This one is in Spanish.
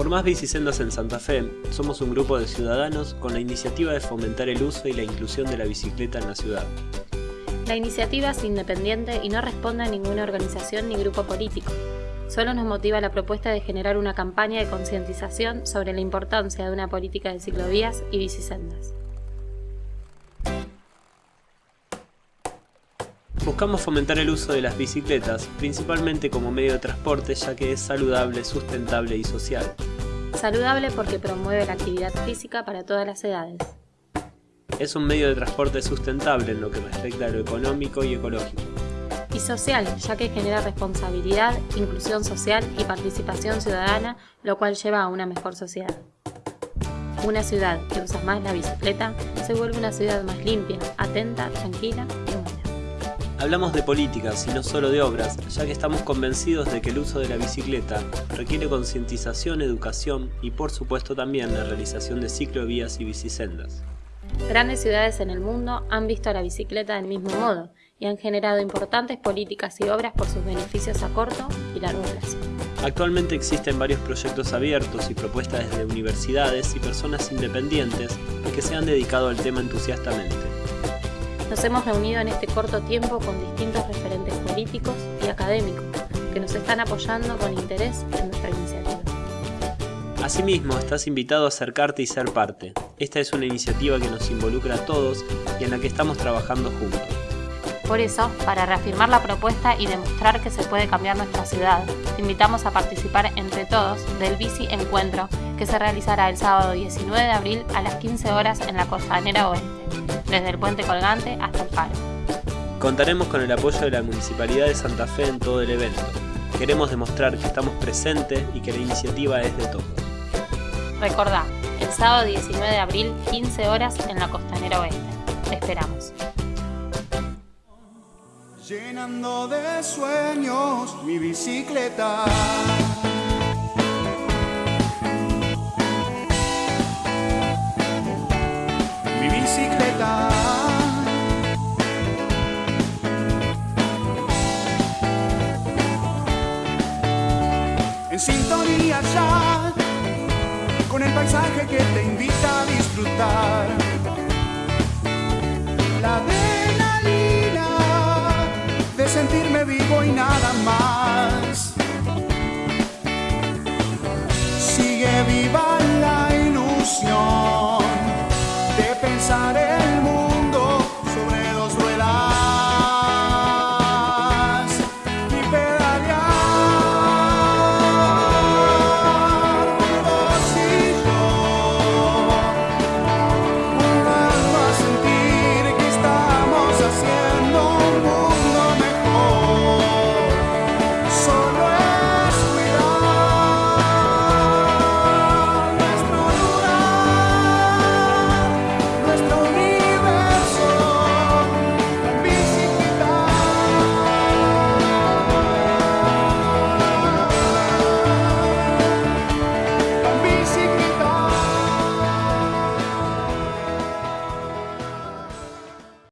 Por más bicisendas en Santa Fe, somos un grupo de ciudadanos con la iniciativa de fomentar el uso y la inclusión de la bicicleta en la ciudad. La iniciativa es independiente y no responde a ninguna organización ni grupo político. Solo nos motiva la propuesta de generar una campaña de concientización sobre la importancia de una política de ciclovías y bicisendas. Buscamos fomentar el uso de las bicicletas, principalmente como medio de transporte ya que es saludable, sustentable y social. Saludable porque promueve la actividad física para todas las edades. Es un medio de transporte sustentable en lo que respecta a lo económico y ecológico. Y social, ya que genera responsabilidad, inclusión social y participación ciudadana, lo cual lleva a una mejor sociedad. Una ciudad que usa más la bicicleta se vuelve una ciudad más limpia, atenta, tranquila y humana. Hablamos de políticas y no solo de obras, ya que estamos convencidos de que el uso de la bicicleta requiere concientización, educación y por supuesto también la realización de ciclovías y bicisendas. Grandes ciudades en el mundo han visto a la bicicleta del mismo modo y han generado importantes políticas y obras por sus beneficios a corto y largo plazo. Actualmente existen varios proyectos abiertos y propuestas desde universidades y personas independientes que se han dedicado al tema entusiastamente. Nos hemos reunido en este corto tiempo con distintos referentes políticos y académicos que nos están apoyando con interés en nuestra iniciativa. Asimismo, estás invitado a acercarte y ser parte. Esta es una iniciativa que nos involucra a todos y en la que estamos trabajando juntos. Por eso, para reafirmar la propuesta y demostrar que se puede cambiar nuestra ciudad, te invitamos a participar entre todos del Bici Encuentro, que se realizará el sábado 19 de abril a las 15 horas en la Costanera Oeste, desde el Puente Colgante hasta el Paro. Contaremos con el apoyo de la Municipalidad de Santa Fe en todo el evento. Queremos demostrar que estamos presentes y que la iniciativa es de todos. Recordá, el sábado 19 de abril, 15 horas en la Costanera Oeste. Te esperamos. Llenando de sueños mi bicicleta. Sintonía ya con el paisaje que te invita a disfrutar. La adrenalina de sentirme vivo y nada más.